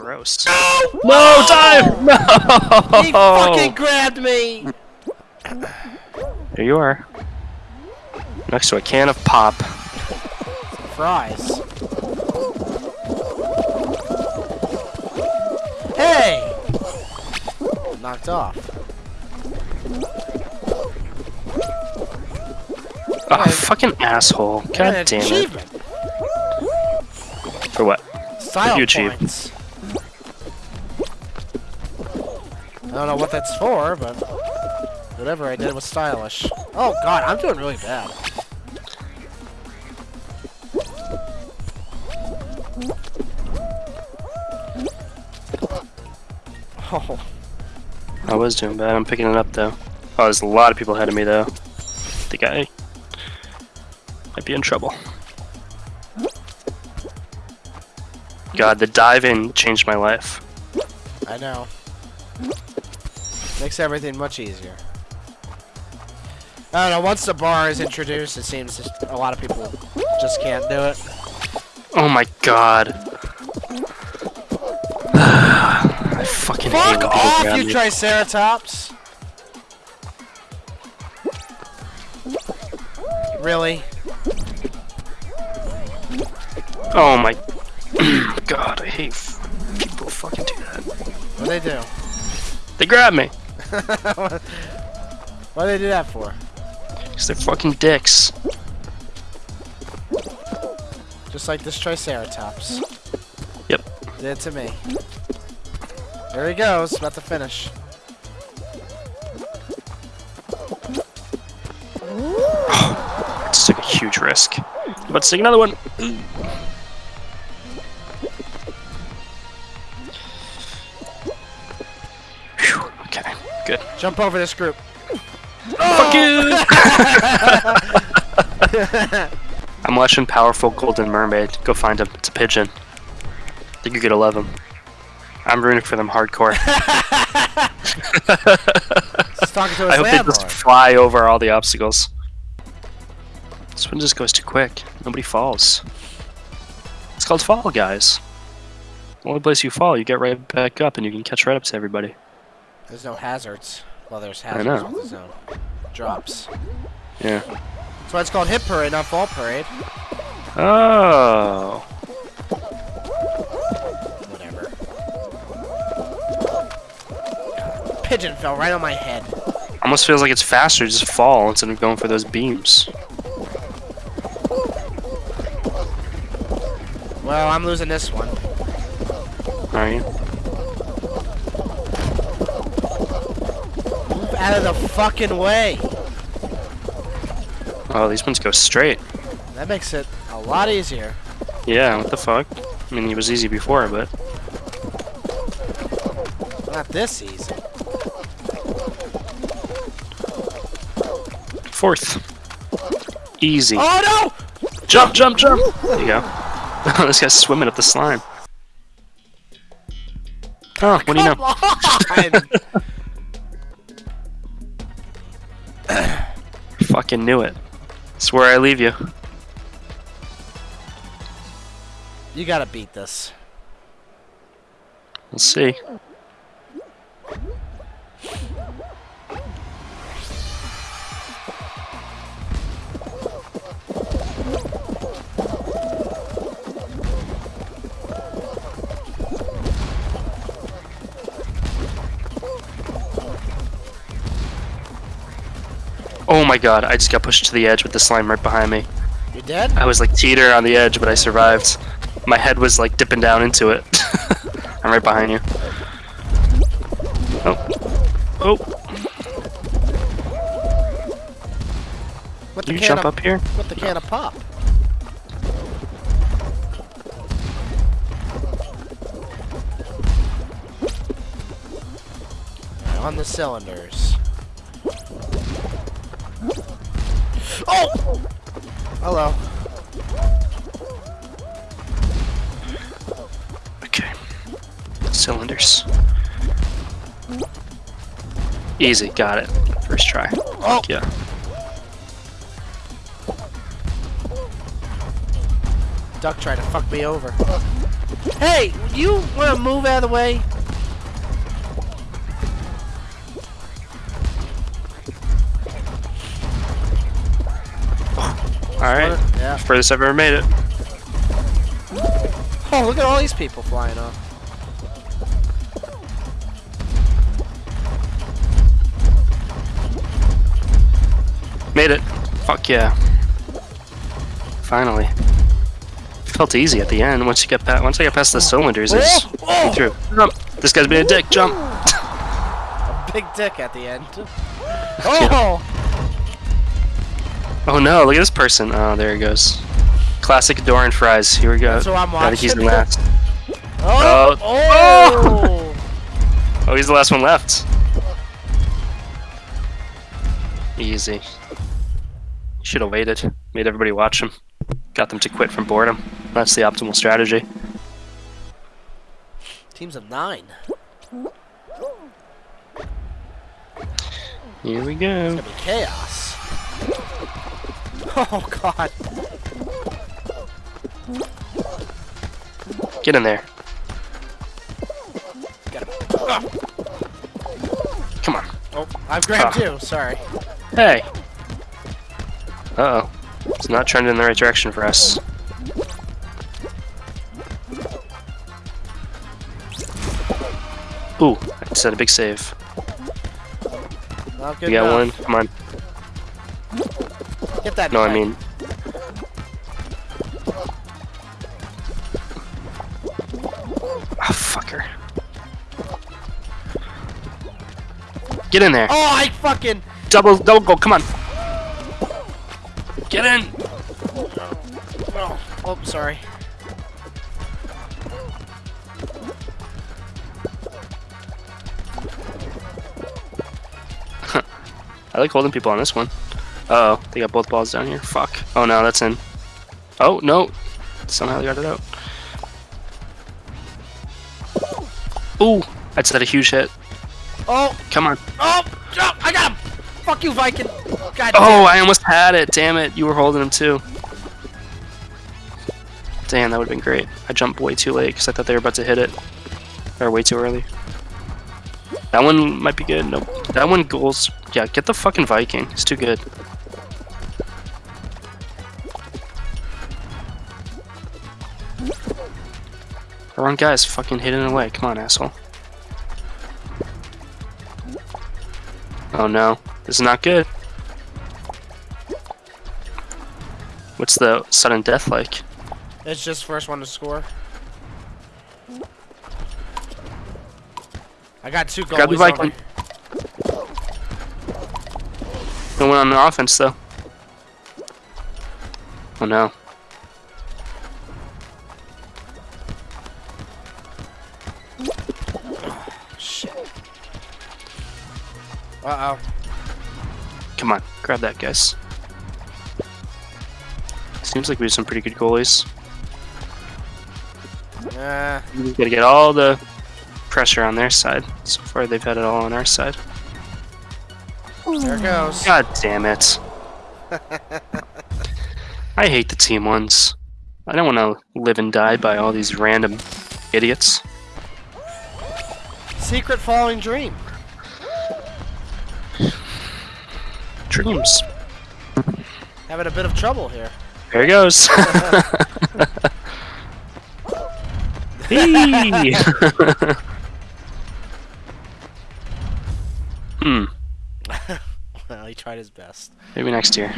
Gross. No! No, dive! No! He fucking grabbed me! There you are. Next to a can of pop. Fries. Hey! Knocked off. Oh, Okay. fucking asshole. And God damn it. For what? Style you achieve? points. I don't know what that's for, but whatever I did was stylish. Oh god, I'm doing really bad. Oh, I was doing bad. I'm picking it up though. Oh, there's a lot of people ahead of me though. I think I might be in trouble. God, the dive in changed my life. I know. Makes everything much easier. I don't know, once the bar is introduced, it seems just a lot of people just can't do it. Oh my god. I fucking hate Fuck off, you me. Triceratops! Really? Oh my god, I hate people fucking do that. What they do? They grab me what do they do that for? because they're fucking dicks. Just like this Triceratops. Yep. Did it to me. There he goes, about to finish. Just took a huge risk. About to take another one. Phew, okay, good. Jump over this group. Fuck you! I'm watching Powerful Golden Mermaid. Go find him. It's a pigeon. I think you're gonna love him. I'm rooting for them hardcore. He's talking to I hope they just fly over all the obstacles. This one just goes too quick. Nobody falls. It's called Fall Guys. The only place you fall, you get right back up and you can catch right up to everybody. There's no hazards. Well, there's I hazards know. with the zone. Um, drops. Yeah. That's why it's called Hit Parade, not Fall Parade. Oh. Whatever. Pigeon fell right on my head. Almost feels like it's faster to just fall instead of going for those beams. Well, I'm losing this one. Are you? Out of the fucking way. Oh, these ones go straight. That makes it a lot easier. Yeah, what the fuck? I mean, it was easy before, but Not this easy. fourth. Easy. Oh no! Jump, jump, jump! There you go. this guy's swimming up the slime. Oh, what do you no! know? Fucking knew it. It's where I leave you. you gotta beat this. We'll see. My god, I just got pushed to the edge with the slime right behind me. You're dead? I was like teeter on the edge, but I survived. My head was like dipping down into it. I'm right behind you. Oh. Oh, With the you can jump of, up here? With the can of pop. On the cylinders. Oh! Hello. Okay. Cylinders. Easy, got it. First try. Oh! Fuck yeah. Duck tried to fuck me over. Hey, you want to move out of the way? Alright. Yeah. Furthest I've ever made it. Oh, look at all these people flying off. Made it. Fuck yeah. Finally. Felt easy at the end. Once you get past, once I get past the cylinders, it's through. Jump. This guy's being a dick. Jump. A big dick at the end. Oh! Oh no! Look at this person. Oh, there he goes. Classic Doran fries. Here we go. That's what I'm I think he's the watching. last. Oh! Oh. Oh! Oh, he's the last one left. Easy. Should have waited. Made everybody watch him. Got them to quit from boredom. That's the optimal strategy. Teams of nine. Here we go. It's gonna be chaos. Oh god. Get in there. Got him. Ah. Come on. Oh, I've grabbed Ah. you. Sorry. Hey. Uh oh. It's not trending in the right direction for us. Ooh, I just had a big save. Not good You got enough. one? Come on. Get that. No, I mean. Ah, fucker. Get in there. Oh, I fucking. Double, double goal. Come on. Get in. Oh, oh sorry. I like holding people on this one. Uh oh, they got both balls down here. Fuck. Oh no, that's in. Oh no. Somehow they got it out. Ooh, I just had a huge hit. Oh, Come on. oh, oh, I got him. Fuck you, Viking. God Oh, I almost had it. Damn it. You were holding him too. Damn, that would have been great. I jumped way too late because I thought they were about to hit it. Or way too early. That one might be good. Nope. That one goals. Yeah, get the fucking Viking. It's too good. The wrong guy's fucking hidden away. Come on, asshole. Oh no. This is not good. What's the sudden death like? It's just first one to score. I got two goals. Grab the Viking. No one on the offense though. Oh no. Uh oh. Come on, grab that, guys. Seems like we have some pretty good goalies. Uh, We gotta get all the pressure on their side. So far, they've had it all on our side. there it goes. God damn it. I hate the team ones. I don't want to live and die by all these random idiots. Secret falling dream. Having a bit of trouble here. Here he goes. Hey! hmm. Well, he tried his best. Maybe next year.